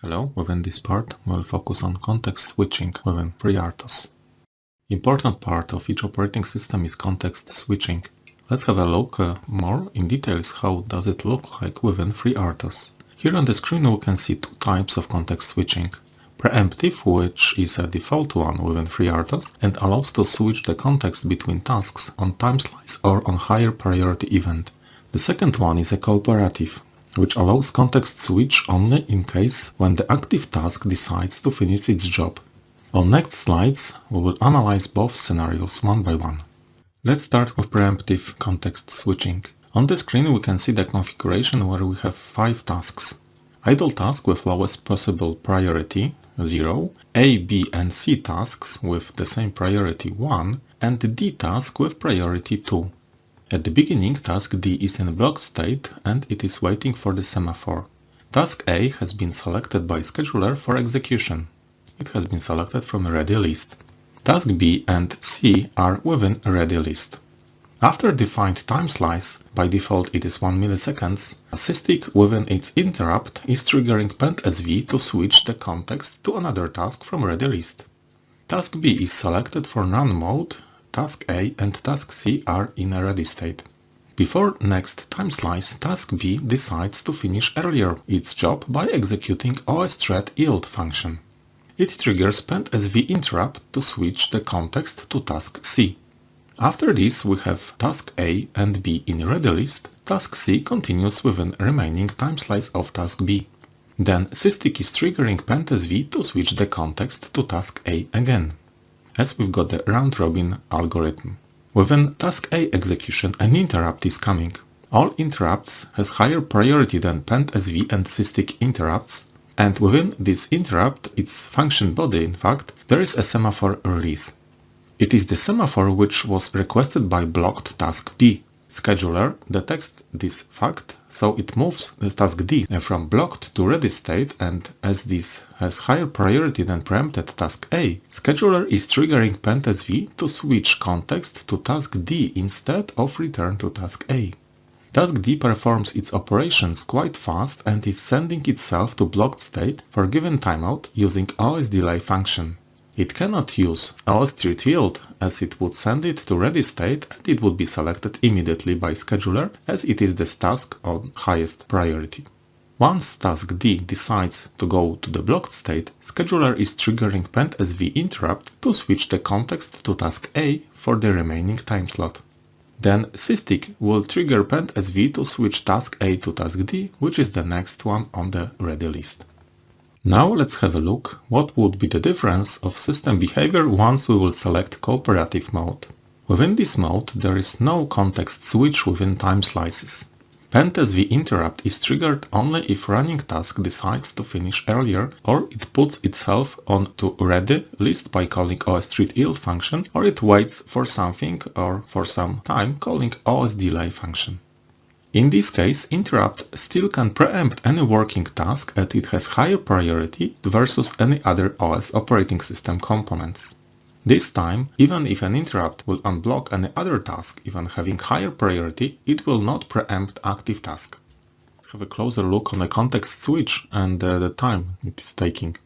Hello, within this part we'll focus on context switching within FreeRTOS. Important part of each operating system is context switching. Let's have a look uh, more in details how does it look like within FreeRTOS. Here on the screen we can see two types of context switching. Preemptive, which is a default one within FreeRTOS and allows to switch the context between tasks on time slice or on higher priority event. The second one is a cooperative, which allows context switch only in case when the active task decides to finish its job. On next slides, we will analyze both scenarios one by one. Let's start with preemptive context switching. On the screen we can see the configuration where we have five tasks. Idle task with lowest possible priority, 0, A, B and C tasks with the same priority 1, and D task with priority 2. At the beginning, task D is in blocked state and it is waiting for the semaphore. Task A has been selected by scheduler for execution. It has been selected from a ready list. Task B and C are within a ready list. After defined time slice, by default it is 1 milliseconds, a SysTick within its interrupt is triggering PendSV to switch the context to another task from ready list. Task B is selected for run mode Task A and Task C are in a ready state. Before next time slice, Task B decides to finish earlier its job by executing osthread yield function. It triggers PendSV interrupt to switch the context to Task C. After this we have Task A and B in ready list, Task C continues within remaining time slice of Task B. Then SysTick is triggering PendSV to switch the context to Task A again as we've got the round-robin algorithm. Within task A execution, an interrupt is coming. All interrupts has higher priority than PendSV and SysTick interrupts, and within this interrupt, its function body in fact, there is a semaphore release. It is the semaphore which was requested by blocked task B. Scheduler detects this fact, so it moves the task D uh, from blocked to ready state and as this has higher priority than preempted task A, scheduler is triggering PendSV to switch context to task D instead of return to task A. Task D performs its operations quite fast and is sending itself to blocked state for given timeout using OS delay function. It cannot use OSThread yield as it would send it to ready state and it would be selected immediately by scheduler as it is the task on highest priority. Once task D decides to go to the blocked state, scheduler is triggering PendSV interrupt to switch the context to task A for the remaining time slot. Then SysTick will trigger PendSV to switch task A to task D, which is the next one on the ready list. Now let's have a look what would be the difference of system behavior once we will select cooperative mode. Within this mode there is no context switch within time slices. PendSV interrupt is triggered only if running task decides to finish earlier or it puts itself on to ready list by calling osthread yield function or it waits for something or for some time calling osdelay function. In this case, interrupt still can preempt any working task as it has higher priority versus any other OS operating system components. This time, even if an interrupt will unblock any other task even having higher priority, it will not preempt active task. Let's have a closer look on the context switch and uh, the time it is taking.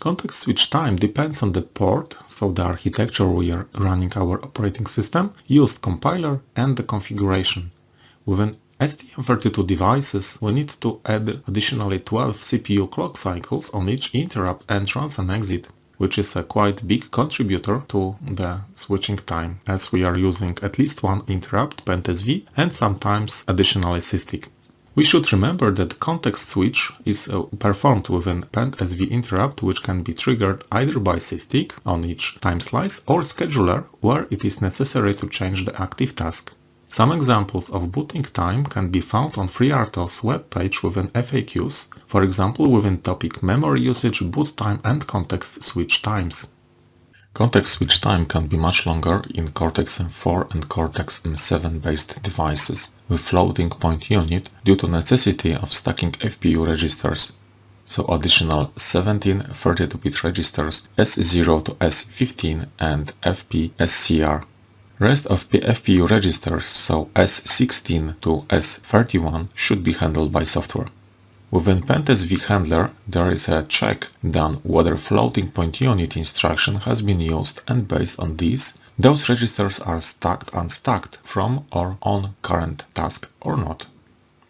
Context switch time depends on the port, so the architecture we are running our operating system, used compiler and the configuration. Within STM32 devices we need to add additionally 12 CPU clock cycles on each interrupt entrance and exit, which is a quite big contributor to the switching time, as we are using at least one interrupt PendSV and sometimes additionally SysTick. We should remember that context switch is uh, performed within PendSV interrupt which can be triggered either by SysTick on each time slice or scheduler where it is necessary to change the active task. Some examples of booting time can be found on FreeRTOS webpage within FAQs, for example within topic memory usage, boot time and context switch times. Context switch time can be much longer in Cortex-M4 and Cortex-M7 based devices with floating point unit due to necessity of stacking FPU registers, so additional 17 32-bit registers S0 to S15 and FP SCR Rest of the FPU registers, so S16 to S31, should be handled by software. Within PendSV handler, there is a check done whether floating point unit instruction has been used and based on this, those registers are stacked and unstacked from or on current task or not.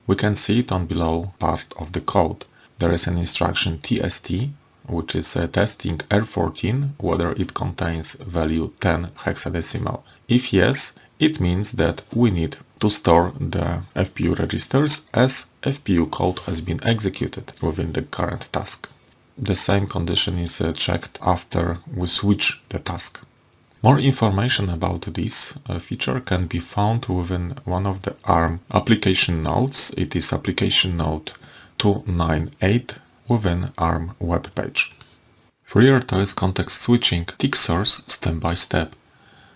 We can see it on below part of the code. There is an instruction TST, which is testing R14 whether it contains value 10 hexadecimal. If yes, it means that we need to store the FPU registers as FPU code has been executed within the current task. The same condition is uh, checked after we switch the task. More information about this uh, feature can be found within one of the ARM application notes. It is application note 298 within ARM web page. Is context switching tick source step by step.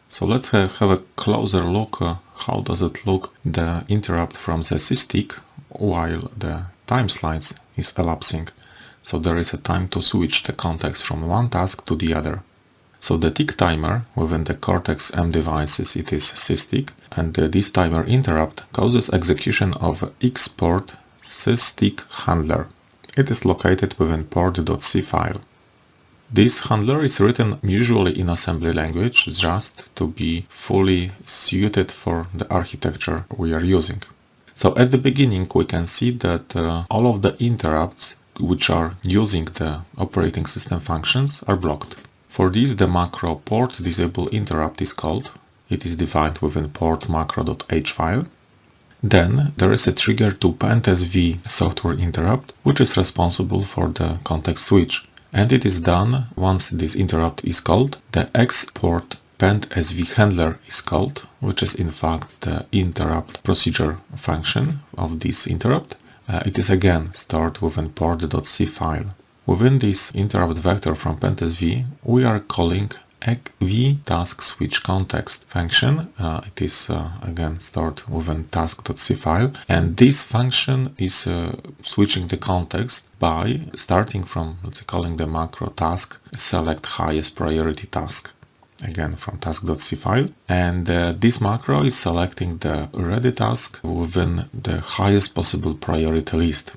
So let's have a closer look uh, how does it look the interrupt from the SysTick while the time slice is elapsing. So there is a time to switch the context from one task to the other. So the tick timer within the Cortex-M devices it is SysTick and uh, this timer interrupt causes execution of export SysTick handler. It is located within port.c file. This handler is written usually in assembly language just to be fully suited for the architecture we are using. So at the beginning we can see that uh, all of the interrupts which are using the operating system functions are blocked. For this the macro port disable interrupt is called. It is defined within port macro.h file. Then there is a trigger to PendSV software interrupt which is responsible for the context switch and it is done once this interrupt is called. The export PendSV handler is called, which is in fact the interrupt procedure function of this interrupt. Uh, it is again stored within port.c file. Within this interrupt vector from PendSV, we are calling v task switch context function. Uh, it is uh, again stored within task.c file and this function is uh, switching the context by starting from let's say calling the macro task select highest priority task again from task.c file and uh, this macro is selecting the ready task within the highest possible priority list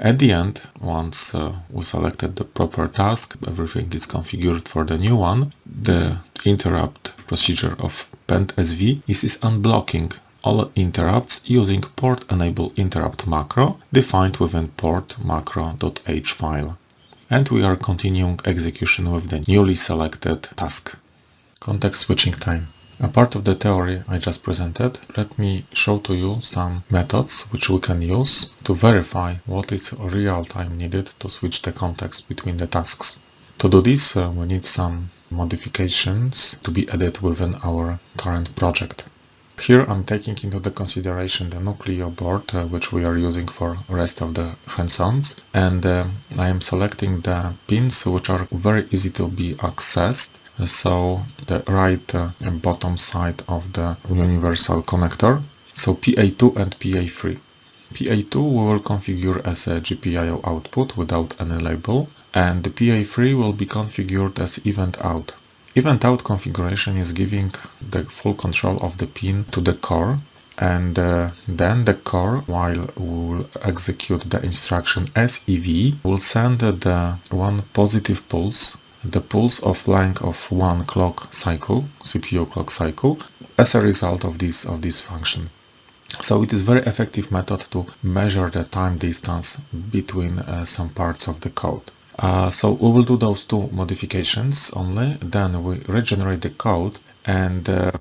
at the end, once uh, we selected the proper task, everything is configured for the new one, the interrupt procedure of PendSV is unblocking all interrupts using port enable interrupt macro defined within port macro.h file. And we are continuing execution with the newly selected task. Context switching time. A part of the theory I just presented, let me show to you some methods which we can use to verify what is real time needed to switch the context between the tasks. To do this, uh, we need some modifications to be added within our current project. Here I'm taking into the consideration the Nucleo board uh, which we are using for rest of the hands-ons and uh, I am selecting the pins which are very easy to be accessed so the right uh, and bottom side of the universal connector so PA2 and PA3 PA2 we will configure as a GPIO output without any label and the PA3 will be configured as event out. Event out configuration is giving the full control of the pin to the core and uh, then the core while we will execute the instruction SEV will send the one positive pulse the pulse of length of one clock cycle, CPU clock cycle, as a result of this of this function. So it is very effective method to measure the time distance between uh, some parts of the code. Uh, so we will do those two modifications only, then we regenerate the code and uh,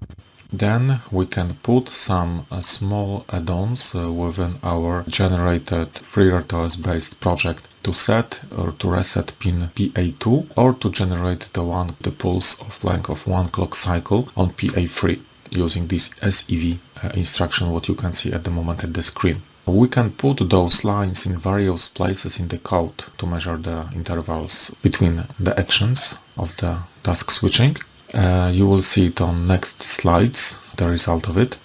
then we can put some uh, small add-ons uh, within our generated FreeRTOS based project to set or to reset pin PA2 or to generate the one the pulse of length of one clock cycle on PA3 using this SEV uh, instruction what you can see at the moment at the screen. We can put those lines in various places in the code to measure the intervals between the actions of the task switching uh, you will see it on next slides, the result of it.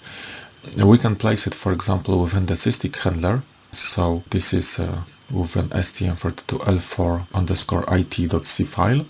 We can place it, for example, within the SysTick handler. So this is uh, with an STM32L4 underscore IT.c file.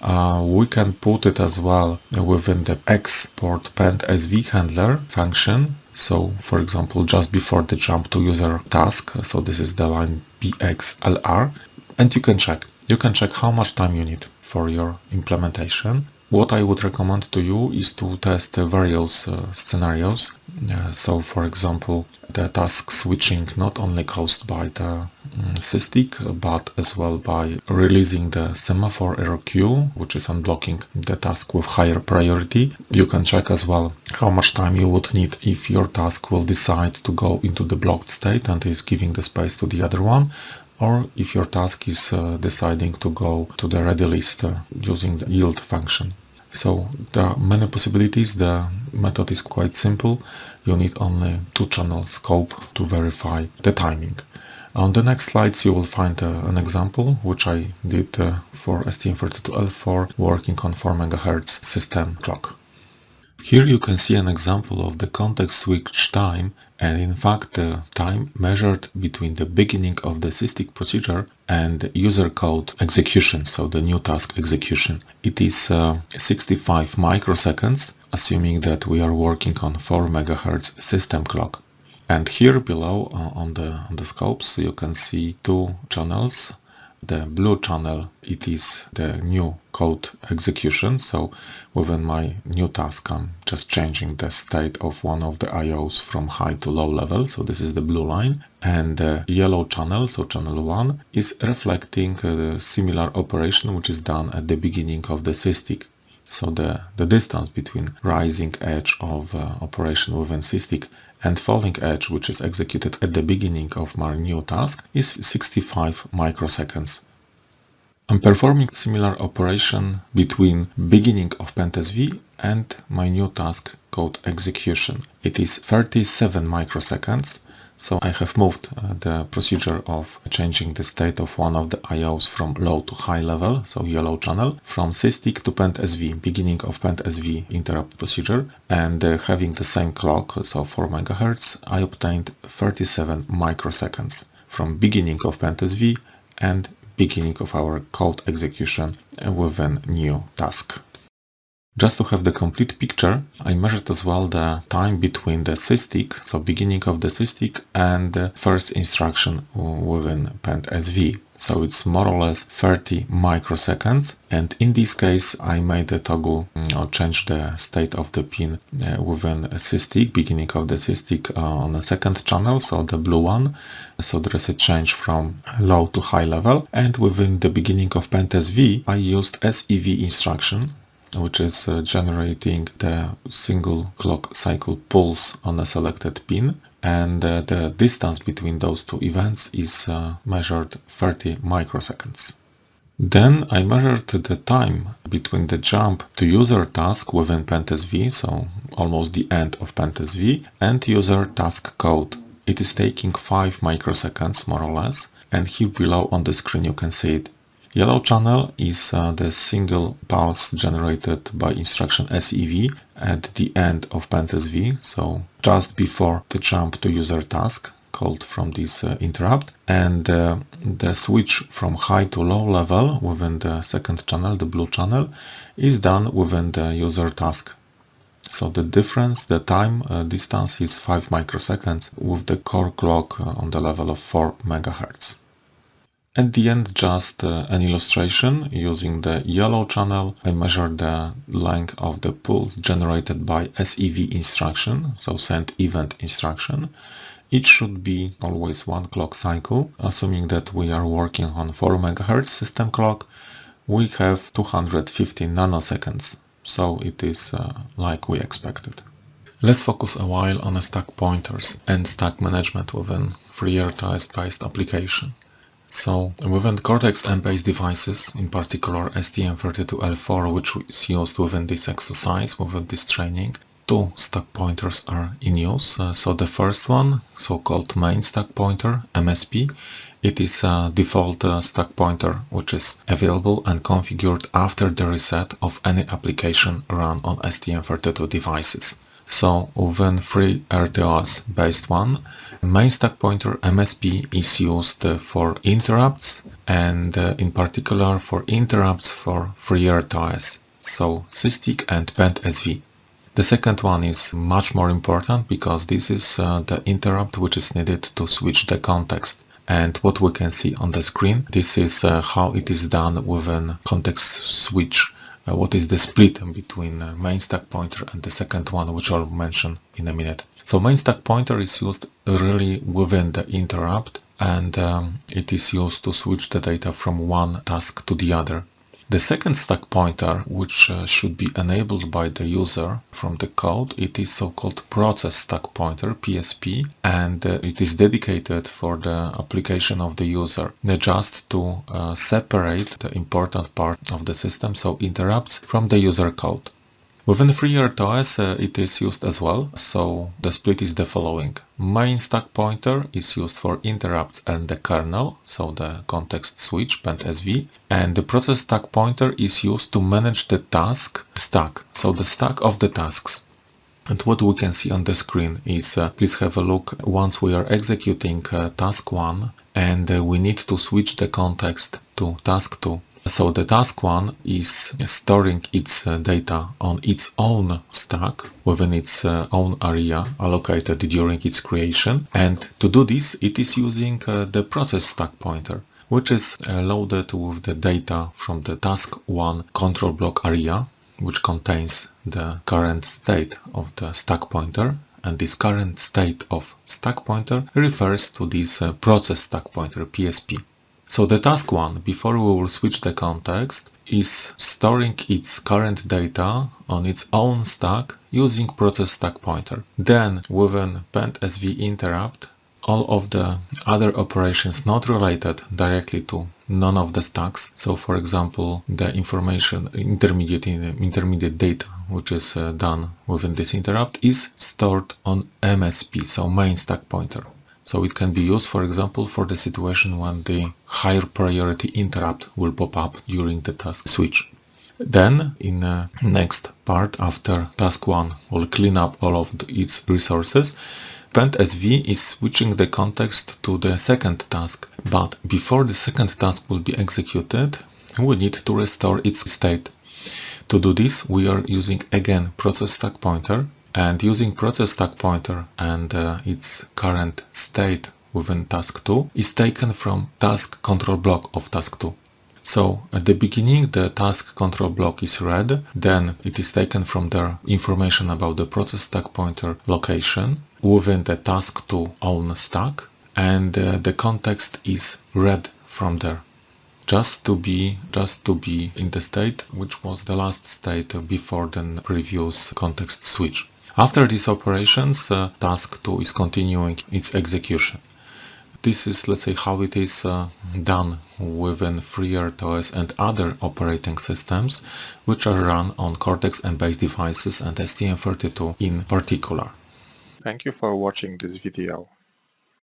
Uh, we can put it as well within the export pend SV handler function. So for example, just before the jump to user task. So this is the line BXLR and you can check. You can check how much time you need for your implementation. What I would recommend to you is to test various uh, scenarios. Uh, so for example, the task switching not only caused by the SysTick, but as well by releasing the semaphore error queue, which is unblocking the task with higher priority. You can check as well how much time you would need if your task will decide to go into the blocked state and is giving the space to the other one or if your task is uh, deciding to go to the ready list uh, using the yield function. So there are many possibilities. The method is quite simple. You need only two channel scope to verify the timing. On the next slides you will find uh, an example which I did uh, for STM32L4 working on 4 MHz system clock. Here you can see an example of the context switch time and in fact the time measured between the beginning of the SysTick procedure and user code execution, so the new task execution. It is uh, 65 microseconds, assuming that we are working on 4 MHz system clock. And here below uh, on the on the scopes you can see two channels the blue channel it is the new code execution. So within my new task I'm just changing the state of one of the IOs from high to low level. So this is the blue line. And the yellow channel so channel 1 is reflecting a similar operation which is done at the beginning of the SysTick so the, the distance between rising edge of uh, operation within SysTick and falling edge which is executed at the beginning of my new task is 65 microseconds. I'm performing similar operation between beginning of PendSV and my new task code execution. It is 37 microseconds so I have moved uh, the procedure of changing the state of one of the IOs from low to high level, so yellow channel, from SysTick to PendSV, beginning of PendSV interrupt procedure, and uh, having the same clock, so 4 MHz, I obtained 37 microseconds from beginning of PendSV and beginning of our code execution within new task. Just to have the complete picture, I measured as well the time between the SysTick, so beginning of the SysTick, and the first instruction within PendSV. So it's more or less 30 microseconds. And in this case, I made a toggle mm, or change the state of the pin uh, within a beginning of the SysTick uh, on the second channel, so the blue one. So there is a change from low to high level. And within the beginning of PendSV, I used SEV instruction which is uh, generating the single clock cycle pulse on a selected pin and uh, the distance between those two events is uh, measured 30 microseconds. Then I measured the time between the jump to user task within PendSV, so almost the end of PendSV, and user task code. It is taking 5 microseconds more or less, and here below on the screen you can see it Yellow channel is uh, the single pulse generated by instruction SEV at the end of PendSV, so just before the jump to user task called from this uh, interrupt and uh, the switch from high to low level within the second channel, the blue channel, is done within the user task. So the difference, the time uh, distance is 5 microseconds with the core clock uh, on the level of 4 megahertz. At the end, just uh, an illustration using the yellow channel. I measure the length of the pulse generated by SEV instruction, so send event instruction. It should be always one clock cycle, assuming that we are working on 4 MHz system clock. We have 250 nanoseconds, so it is uh, like we expected. Let's focus a while on stack pointers and stack management within FreeRTOS-based application. So within Cortex-M-based devices, in particular STM32L4 which is used within this exercise, within this training, two stack pointers are in use. Uh, so the first one, so-called main stack pointer, MSP, it is a default uh, stack pointer which is available and configured after the reset of any application run on STM32 devices. So within FreeRTOS based one, main stack pointer MSP is used for interrupts and uh, in particular for interrupts for FreeRTOS, so SysTick and PendSV. The second one is much more important because this is uh, the interrupt which is needed to switch the context. And what we can see on the screen, this is uh, how it is done within context switch. Uh, what is the split between uh, main stack pointer and the second one, which I'll mention in a minute. So main stack pointer is used really within the interrupt and um, it is used to switch the data from one task to the other. The second stack pointer, which uh, should be enabled by the user from the code, it is so-called process stack pointer, PSP, and uh, it is dedicated for the application of the user, just to uh, separate the important part of the system, so interrupts, from the user code. Within FreeRTOS uh, it is used as well, so the split is the following. Main stack pointer is used for interrupts and the kernel, so the context switch, PendSV, and the process stack pointer is used to manage the task stack, so the stack of the tasks. And what we can see on the screen is, uh, please have a look, once we are executing uh, task 1 and uh, we need to switch the context to task 2, so the task one is storing its uh, data on its own stack within its uh, own area allocated during its creation. And to do this, it is using uh, the process stack pointer which is loaded with the data from the task 1 control block area which contains the current state of the stack pointer and this current state of stack pointer refers to this process stack pointer PSP. So the task one, before we will switch the context, is storing its current data on its own stack using process stack pointer. Then within PendSV interrupt, all of the other operations not related directly to none of the stacks. So for example, the information intermediate intermediate data which is uh, done within this interrupt is stored on MSP, so main stack pointer. So it can be used, for example, for the situation when the higher priority interrupt will pop up during the task switch. Then, in the next part, after task 1 will clean up all of its resources, PendSV is switching the context to the second task. But before the second task will be executed, we need to restore its state. To do this, we are using again process stack pointer and using process stack pointer and uh, its current state within task 2 is taken from task control block of task 2. So at the beginning the task control block is read, then it is taken from the information about the process stack pointer location within the task 2 own stack and uh, the context is read from there just to be just to be in the state which was the last state before the previous context switch. After these operations, uh, task 2 is continuing its execution. This is, let's say, how it is uh, done within FreeRTOS and other operating systems, which are run on Cortex-M-based devices and STM32 in particular. Thank you for watching this video.